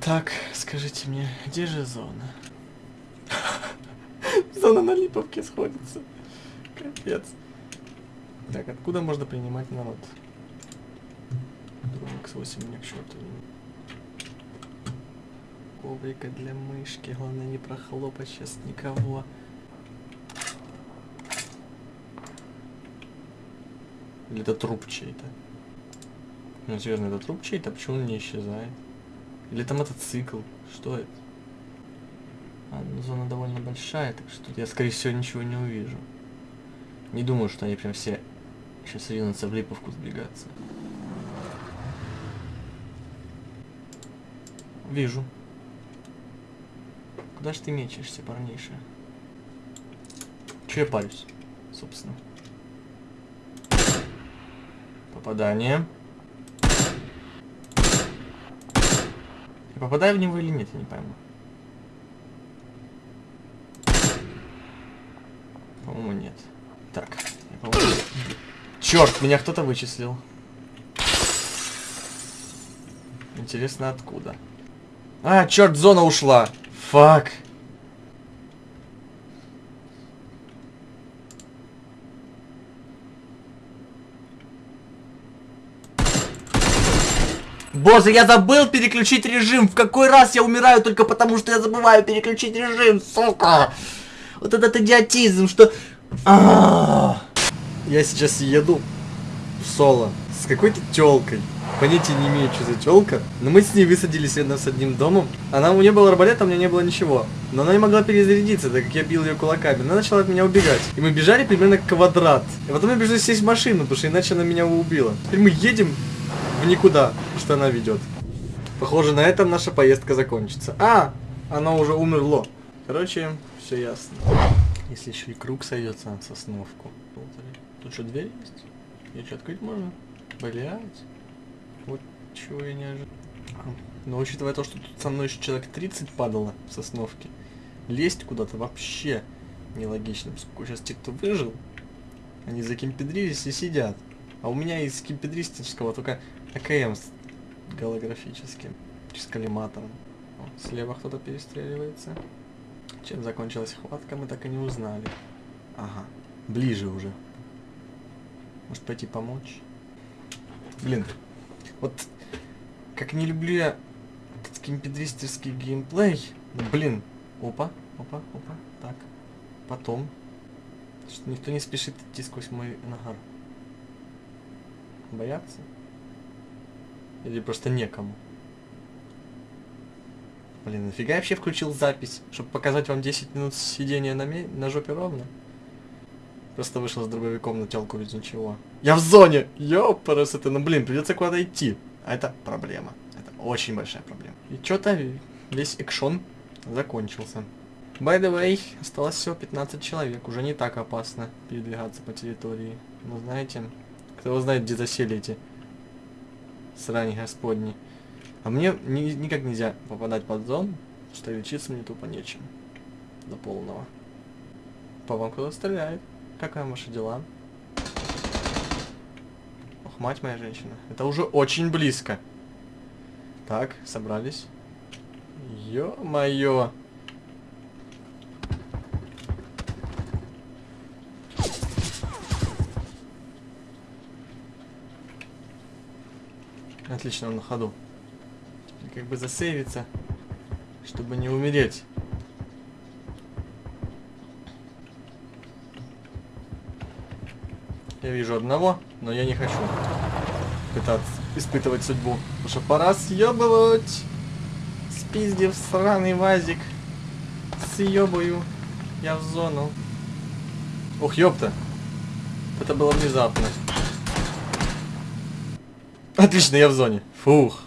Так, скажите мне, где же зона? Зона на Липовке сходится. Капец. Так, откуда можно принимать народ? Дрон X8 мне к черту. Коврика для мышки. Главное не прохлопать сейчас никого. Или это труп чей-то? Ну, серьезно, это труп чей-то? Почему он не исчезает? Или это мотоцикл? Что это? А, ну, зона довольно большая, так что я, скорее всего, ничего не увижу. Не думаю, что они прям все сейчас ринутся в Липовку сбегаться. Вижу. Куда ж ты мечешься, парниша? Че я парюсь, собственно? Попадание. Я попадаю в него или нет, я не пойму. По-моему, нет. Так, я, по-моему... Черт, меня кто-то вычислил. Интересно, откуда? А, черт, зона ушла. Фак. Боже, я забыл переключить режим. В какой раз я умираю только потому, что я забываю переключить режим, сука. Вот этот идиотизм, что... А -а -а. Я сейчас еду в соло с какой-то телкой. Понятия не имею, что за телка. Но мы с ней высадились рядом с одним домом. Она у нее был арбалет, а у меня не было ничего. Но она не могла перезарядиться, так как я бил ее кулаками. Она начала от меня убегать. И мы бежали примерно квадрат. И потом я бежал сесть в машину, потому что иначе она меня убила. Теперь мы едем в никуда, что она ведет. Похоже, на этом наша поездка закончится. А, она уже умерло. Короче, все ясно. Если еще и круг сойдется на сосновку. Тут что, дверь есть? Ее что, открыть можно? Блять. Вот чего я не ожидал. Но учитывая то, что тут со мной еще человек 30 падало в сосновке, лезть куда-то вообще нелогично. Поскольку сейчас те, кто выжил, они закимпедрились и сидят. А у меня из кимпедристического только АКМ с голографическим, с коллиматором. О, слева кто-то перестреливается. Чем закончилась хватка, мы так и не узнали. Ага, ближе уже. Может пойти помочь? Блин, вот как не люблю я кимпедристерский геймплей. Блин, опа, опа, опа, так. Потом. Что никто не спешит идти сквозь мой нагар. Боятся? Или просто некому? Блин, нафига я вообще включил запись? Чтобы показать вам 10 минут сидения на, на жопе ровно? Просто вышел с дробовиком на телку без ничего. Я в зоне! Ёпарас это, ну блин, придется куда-то идти. А это проблема. Это очень большая проблема. И что-то весь экшон закончился. By the way, осталось всего 15 человек. Уже не так опасно передвигаться по территории. Но знаете, кто знает, где засели эти срани господни. А мне ни, никак нельзя попадать под зону, что лечиться мне тупо нечем. До полного. По вам кто-то стреляет. Как вам ваши дела? Ох, мать моя женщина. Это уже очень близко. Так, собрались. Ё-моё. Отлично, он на ходу как бы засейвиться, чтобы не умереть. Я вижу одного, но я не хочу пытаться испытывать судьбу. Потому что пора съебывать. Спиздив сраный вазик. Съебаю. Я в зону. Ух, ёпта. Это было внезапно. Отлично, я в зоне. Фух.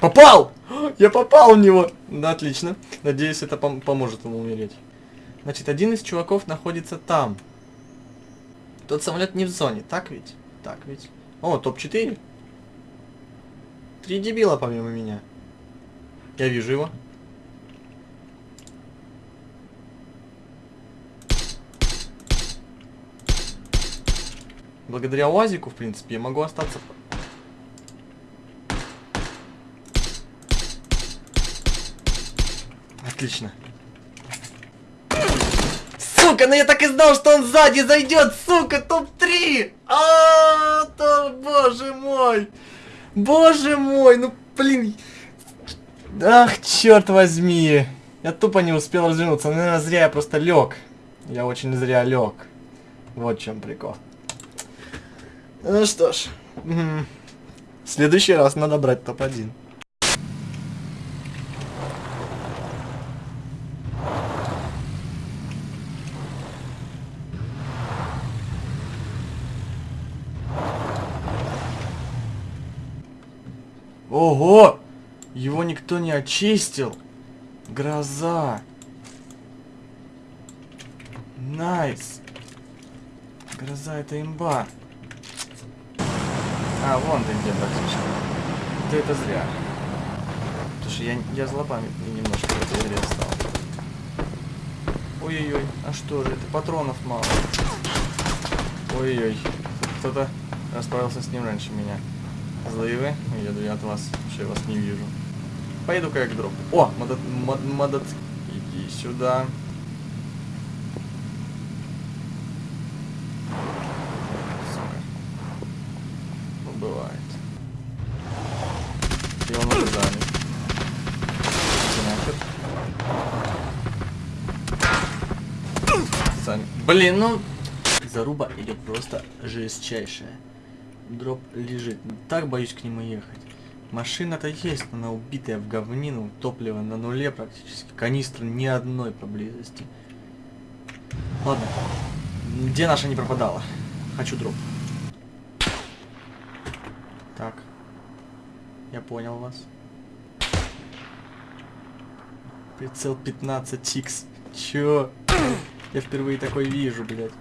Попал! Я попал в него! Да, отлично. Надеюсь, это пом поможет ему умереть. Значит, один из чуваков находится там. Тот самолет не в зоне, так ведь? Так ведь. О, топ-4. Три дебила помимо меня. Я вижу его. Благодаря УАЗику, в принципе, я могу остаться... Отлично. Сука, ну я так и знал, что он сзади зайдет, сука, топ-3! А, то, боже мой! Боже мой, ну блин. Ах, черт возьми. Я тупо не успел развернуться. Наверное, зря я просто лег. Я очень зря лег. Вот в чем прикол. Ну что ж. В следующий раз надо брать топ-1. Ого! Его никто не очистил. Гроза. Nice. Гроза это имба. А, вон ты где, братишка. Ты это зря. Потому что я, я злобами немножко в этой игре стал. Ой-ой-ой, а что же, это патронов мало. Ой-ой, кто-то расправился с ним раньше меня. Злые вы? Еду я от вас, что я вас не вижу. Поеду-ка я к дропу. О, модот... Мод, модот... Иди сюда. Сука. Ну, бывает. И он уже занят. Нахер. Сами. Блин, ну... Заруба идет просто жестчайшая. Дроп лежит. Так боюсь к нему ехать. Машина-то есть, но она убитая в говнину, топливо на нуле практически, канистры ни одной поблизости. Ладно, где наша не пропадала? Хочу дроп. Так, я понял вас. Прицел 15x. Чё? Я впервые такой вижу, блядь.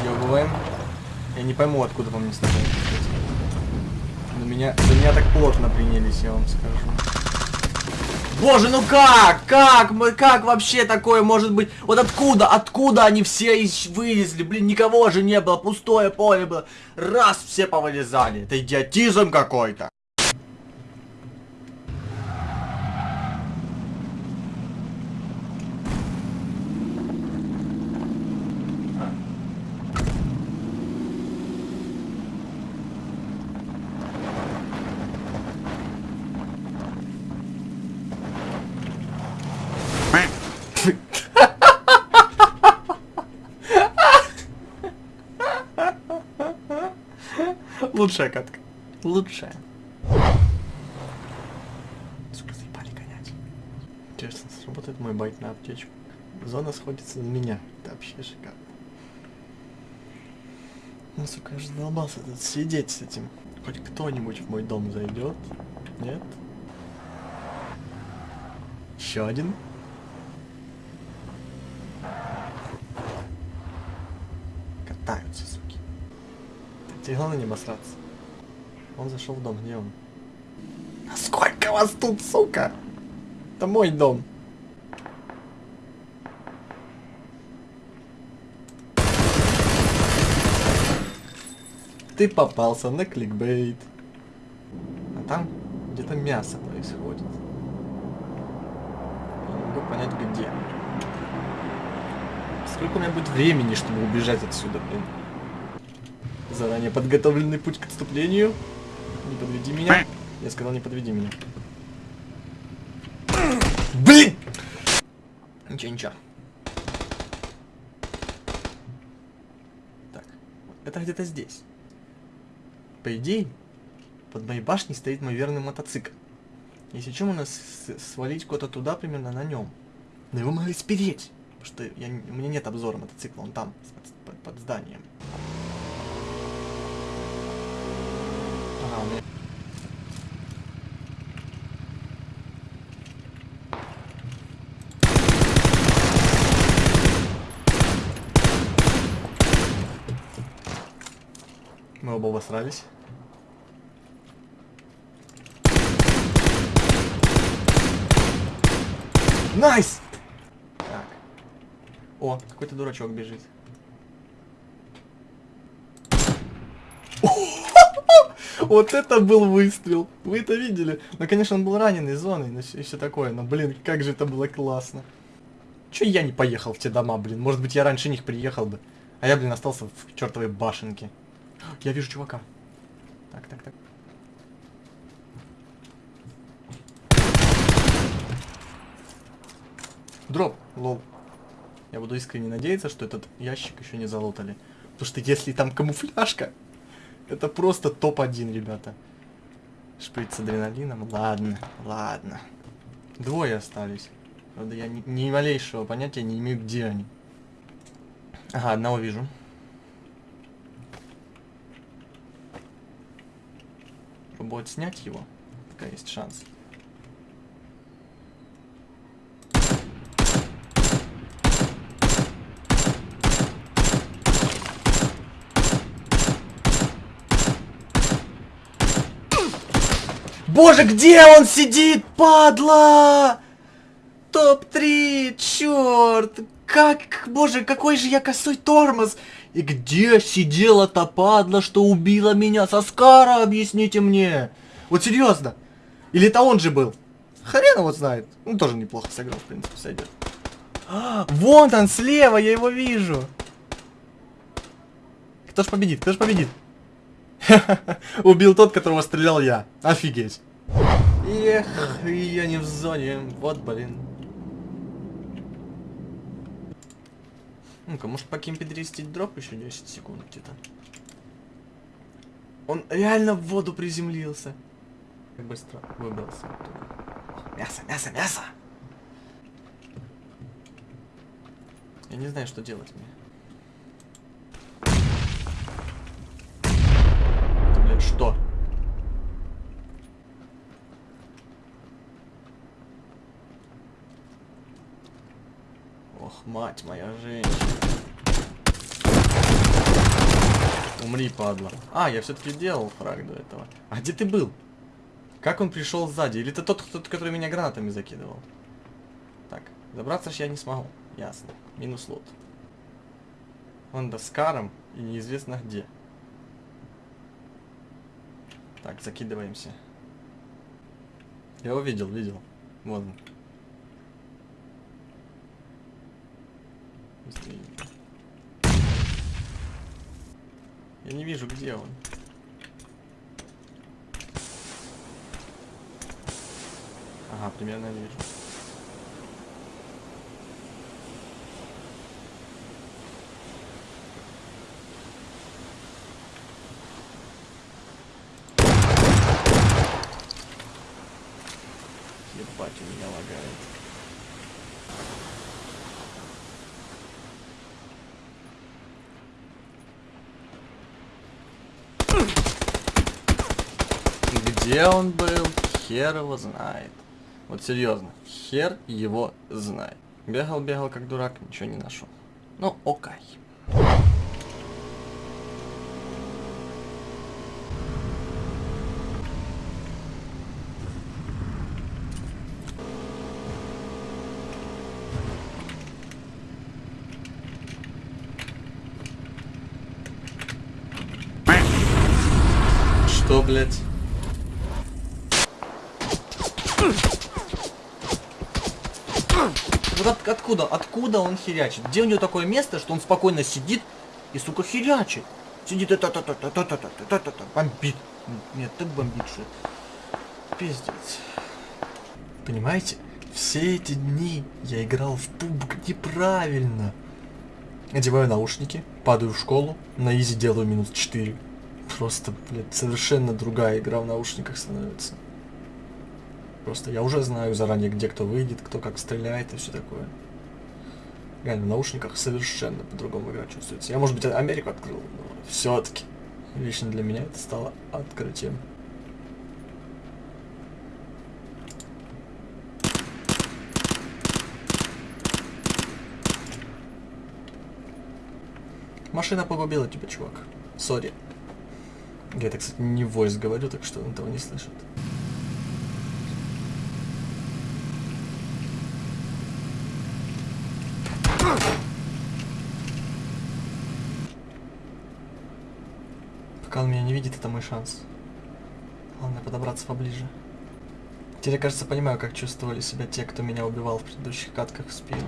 Съебываем. Я не пойму, откуда по мне стреляют. На меня, за меня так плотно принялись, я вам скажу. Боже, ну как? Как? Мы как вообще такое может быть? Вот откуда? Откуда они все вылезли? Блин, никого же не было, пустое поле было. Раз все повылезали. Это идиотизм какой-то. Лучшая катка. Лучшая. Сука, заебали гонять. Интересно, сработает мой байт на аптечку. Зона сходится на меня. Это вообще шикарно. Ну, сука, я же задолбался тут сидеть с этим. Хоть кто-нибудь в мой дом зайдет. Нет? Еще один. Тебе главное не обосраться. Он зашел в дом, где он? Сколько вас тут, сука? Это мой дом. Ты попался на кликбейт. А там где-то мясо происходит. Я не могу понять где. Сколько у меня будет времени, чтобы убежать отсюда, блин? Заранее подготовленный путь к отступлению. Не подведи меня. Я сказал, не подведи меня. Блин! Ничего, ничего. Так, это где-то здесь. По идее, под моей башней стоит мой верный мотоцикл. Если чем у нас свалить куда-то туда, примерно на нем. Но его могли спереть. Потому что я, у меня нет обзора мотоцикла, он там, под, под, под зданием. Ага, у меня... Мы оба обосрались. Nice! Так. О, какой-то дурачок бежит. Вот это был выстрел. Вы это видели? Ну, конечно, он был раненый зоной, но и все такое. Но, блин, как же это было классно. Че я не поехал в те дома, блин? Может быть, я раньше них приехал бы. А я, блин, остался в чертовой башенке. Я вижу чувака. Так, так, так. Дроп, лол. Я буду искренне надеяться, что этот ящик еще не залутали. Потому что если там камуфляжка, это просто топ-1, ребята. Шприц с адреналином. Ладно, ладно. Двое остались. Правда, я ни, ни малейшего понятия не имею, где они. Ага, одного вижу. Пробовать снять его, пока есть шанс. Боже, где он сидит, падла? Топ-3, черт. Как, боже, какой же я косой тормоз. И где сидела та падла, что убила меня? Соскара, объясните мне. Вот серьезно. Или это он же был? Хрен его знает. Ну, тоже неплохо сыграл, в принципе, сойдет. А, вон он слева, я его вижу. Кто ж победит? Кто ж победит? Убил тот, которого стрелял я. Офигеть. Эх, я не в зоне. Вот, блин. Ну-ка, может покимпедристить дроп еще 10 секунд где-то. Он реально в воду приземлился. Как быстро выбрался оттуда. Мясо, мясо, мясо! Я не знаю, что делать мне. Это, блядь, что? Ох, мать моя женщина. Умри, падла. А, я все-таки делал фраг до этого. А где ты был? Как он пришел сзади? Или ты тот, кто, который меня гранатами закидывал? Так, забраться ж я не смогу. Ясно. Минус лот. Он до скаром и неизвестно где. Так, закидываемся. Я его видел, видел. Вот он. Я не вижу, где он. Ага, примерно вижу. Ебать, у меня лагает. Где он был, хер его знает. Вот серьезно, хер его знает. Бегал, бегал как дурак, ничего не нашел. Ну, окей. Что, блядь? Вот от, откуда, откуда он херячит? Где у него такое место, что он спокойно сидит и, сука, херячит? Сидит и та та та та та та та та та та бомбит. Нет, так бомбит, что Пиздец. Понимаете? Все эти дни я играл в пубг неправильно. Одеваю наушники, падаю в школу, на изи делаю минус 4. Просто, блядь, совершенно другая игра в наушниках становится. Просто я уже знаю заранее, где кто выйдет, кто как стреляет и все такое. Реально, в наушниках совершенно по-другому игра чувствуется. Я, может быть, Америку открыл, но все-таки лично для меня это стало открытием. Машина погубила тебя, чувак. Сори. Я это, кстати, не войс говорю, так что он этого не слышит. Пока он меня не видит, это мой шанс. подобраться поближе. Теперь, я, кажется, понимаю, как чувствовали себя те, кто меня убивал в предыдущих катках в спину.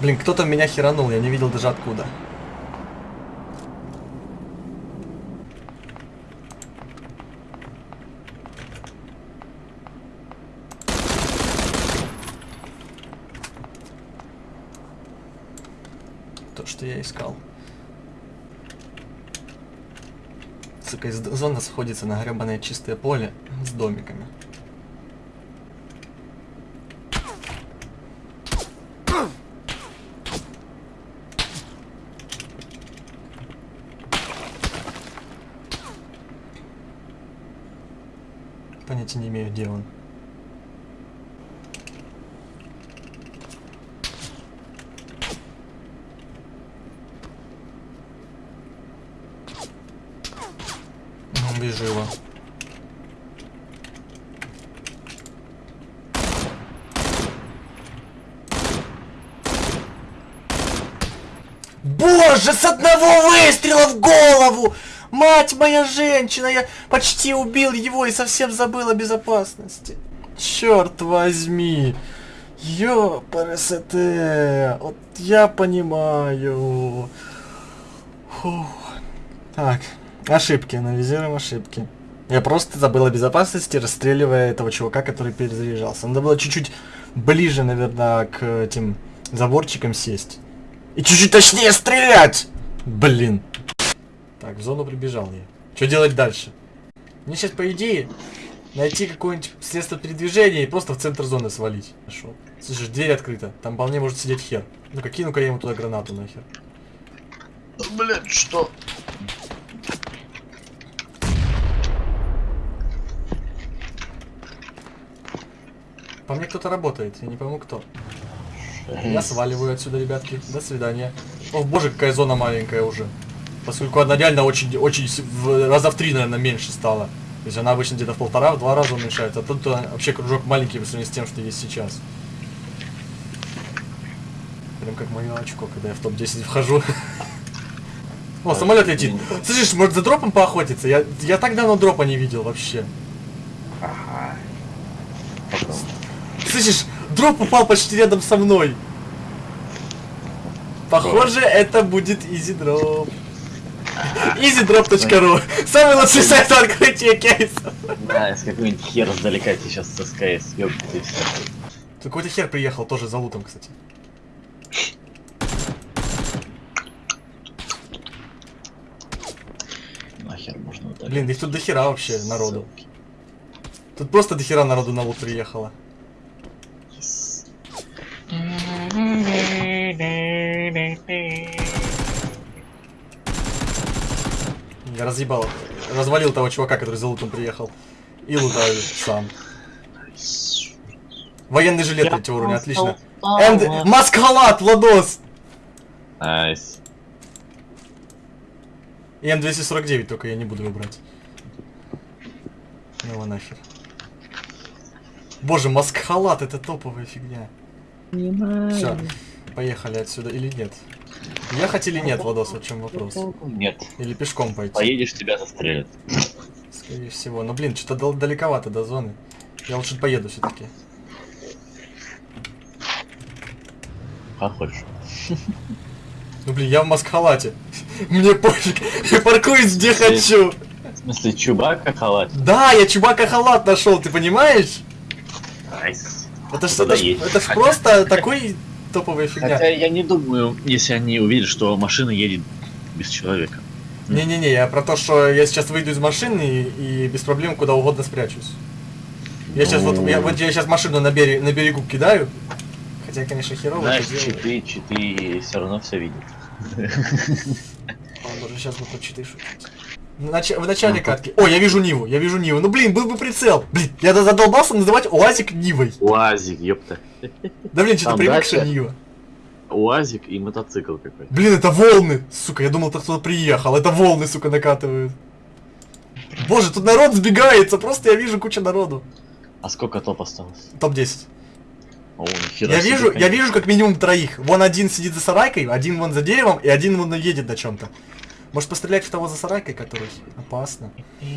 Блин, кто-то меня херанул, я не видел даже откуда. То, что я искал. Сука, зона сходится на гребаное чистое поле с домиками. Понятия не имею, где он. Вижу его. Боже, с одного выстрела в голову! Мать моя женщина, я почти убил его и совсем забыл о безопасности. Черт возьми. Ёпрст, вот я понимаю. Фух. Так, ошибки, анализируем ошибки. Я просто забыл о безопасности, расстреливая этого чувака, который перезаряжался. Надо было чуть-чуть ближе, наверное, к этим заборчикам сесть. И чуть-чуть точнее стрелять! Блин. Так, в зону прибежал я. Что делать дальше? Мне сейчас, по идее, найти какое-нибудь средство передвижения и просто в центр зоны свалить. Нашел. Слушай, дверь открыта. Там вполне может сидеть хер. Ну-ка, кину-ка я ему туда гранату нахер. Блять, что? По мне кто-то работает, я не пойму кто. Я сваливаю отсюда, ребятки. До свидания. О, боже, какая зона маленькая уже. Поскольку она реально очень, очень в раза в три, наверное, меньше стала. То есть она обычно где-то в полтора, в два раза уменьшается, а тут э, вообще кружок маленький по сравнению с тем, что есть сейчас. Прям как мое очко, когда я в топ-10 вхожу. О, самолет летит. Слышишь, может за дропом поохотиться? Я, я так давно дропа не видел вообще. Слышишь, дроп упал почти рядом со мной. Похоже, это будет easy drop. EasyDrop.ru Самый лучший сайт по открытию кейсов. Да, если какой-нибудь хер сдалека тебе сейчас со СКС ёбнет и все. Какой-то хер приехал, тоже за лутом, кстати. Нахер можно удалить. Блин, их тут до хера вообще народу. Тут просто до хера народу на лут приехало. Я разъебал, развалил того чувака, который за лутом приехал. И лутаю сам. Военный жилет третьего уровня, отлично. And... Маскхалат, Ладос! Nice. И М249 только я не буду выбрать. Ну его нахер. Боже, маскхалат, это топовая фигня. Все, поехали отсюда или нет? Ехать или нет, Владос, вот в чем вопрос. Нет. Или пешком пойти, Поедешь, тебя застрелят. скорее всего. Но блин, что-то далековато до зоны. Я лучше поеду все-таки. Как хочешь. Ну блин, я в маскхалате. Мне пофиг, я паркуюсь где хочу. В смысле, чубака халат? Да, я чубака халат нашел, ты понимаешь? Nice. Это ж, Тогда это ж- это ж просто такой топовая фигня. Хотя я не думаю, если они увидят, что машина едет без человека. Не-не-не, я про то, что я сейчас выйду из машины и, и без проблем куда угодно спрячусь. Я сейчас вот, я, вот я сейчас машину на, берег, на берегу кидаю. Хотя, конечно, херово Знаешь, читы, читы все равно все видят. О, боже, сейчас буду читы шутить. Нач- в начале катки. О, я вижу Ниву, я вижу Ниву. Ну блин, был бы прицел. Блин, я задолбался называть УАЗик Нивой. Уазик, ёпта. Да блин, что-то Там привык, что дальше. Нива. Уазик и мотоцикл какой-то. Блин, это волны! Сука, я думал, кто-то приехал. Это волны, сука, накатывают. Боже, тут народ сбегается, просто я вижу кучу народу. А сколько топ осталось? Топ-10. О, Я вижу, я вижу как минимум троих. Вон один сидит за сарайкой, один вон за деревом, и один вон едет на чем-то. Может пострелять в того за сарайкой, который опасно. Я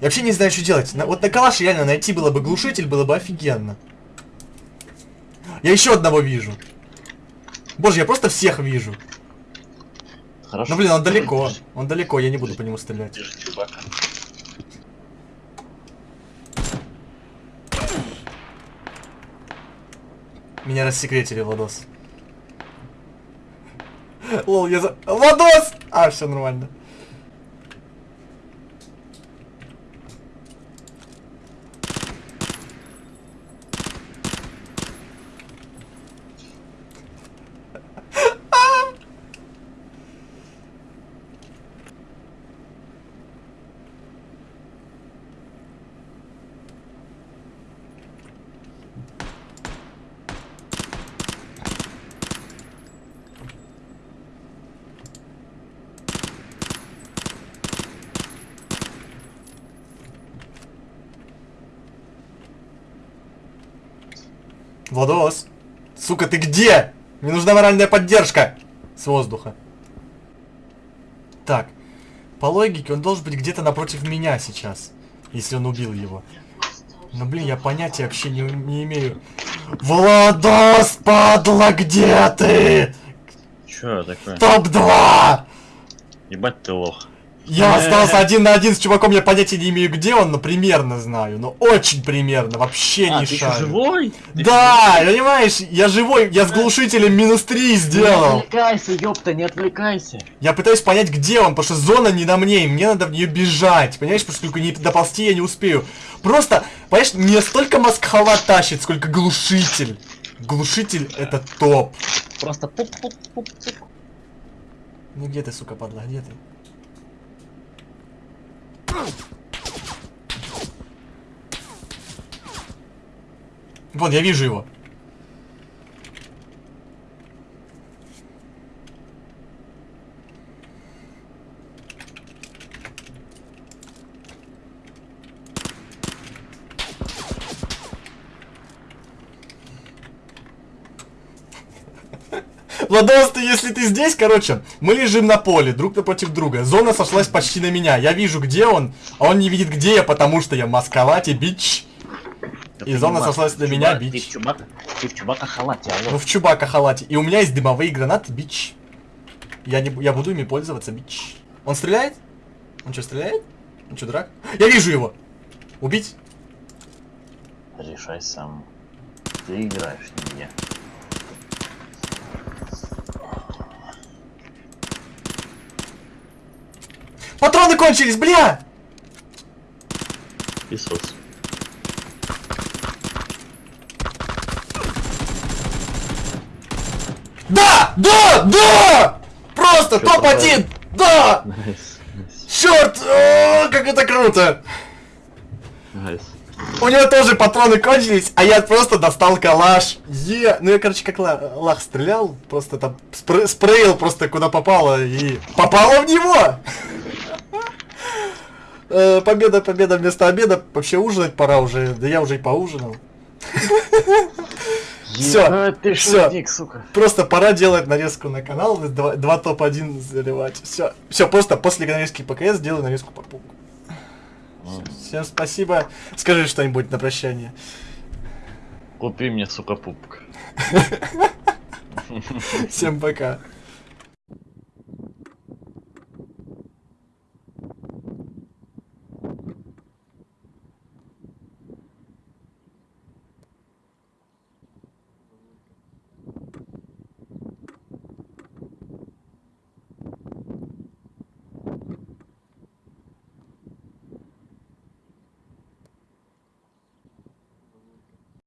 вообще не знаю, что делать. На- вот на калаш реально найти было бы глушитель, было бы офигенно. Я еще одного вижу. Боже, я просто всех вижу. Хорошо. Ну блин, он далеко. Он далеко, я не буду по нему стрелять. Держи, чувака. Меня рассекретили, Владос. Лол, я за... Владос! А, все нормально. Владос! Сука, ты где? Мне нужна моральная поддержка! С воздуха. Так. По логике, он должен быть где-то напротив меня сейчас. Если он убил его. Но, блин, я понятия вообще не, не имею. Владос, падла, где ты? Чё такое? Топ-2! Ебать ты лох. Я Э. остался один на один с чуваком, я понятия не имею, где он, но примерно знаю. Но очень примерно, вообще А, не ты шарю. живой? Ты Да, понимаешь, я живой, я с глушителем минус 3 Не сделал. отвлекайся, ёпта, не отвлекайся. Я пытаюсь понять, где он, потому что зона не на мне, и мне надо в нее бежать. Понимаешь, потому что только не доползти я не успею. Просто, понимаешь, не столько маскхала тащит, сколько глушитель. Глушитель это топ. Просто пуп-пуп-пуп-пуп. Ну где ты, сука, падла, где ты? Вон, я вижу его. Владос, ты, если ты здесь, короче, мы лежим на поле, друг напротив друга. Зона сошлась почти на меня. Я вижу, где он, а он не видит, где я, потому что я масковати, бич. И зона сошлась на меня, Ты бич. в чубака, ты в чубака халате, Ну, алло. в чубака халате. И у меня есть дымовые гранаты, бич. Я, не, я буду ими пользоваться, бич. Он стреляет? Он что, стреляет? Он что, дурак? Я вижу его! Убить? Решай сам. Ты играешь, не я. Патроны кончились, бля! Песос. Да! Да! Да! Просто Чё топ-1! Да! Nice, nice, Черт! О, как это круто! найс. У него тоже патроны кончились, а я просто достал калаш. Е, ну я, короче, как ла- лах стрелял, просто там спре- спрейл просто куда попало и попало в него. Э, Победа, победа вместо обеда. Вообще ужинать пора уже, да я уже и поужинал. Всё, Ебать ты шутник, сука. Просто пора делать нарезку на канал, два, два топ-1 заливать. Все, все, просто после нарезки ПКС делаю нарезку по пуку. Всем спасибо. Скажи что-нибудь на прощание. Купи мне, сука, пупк. Всем пока.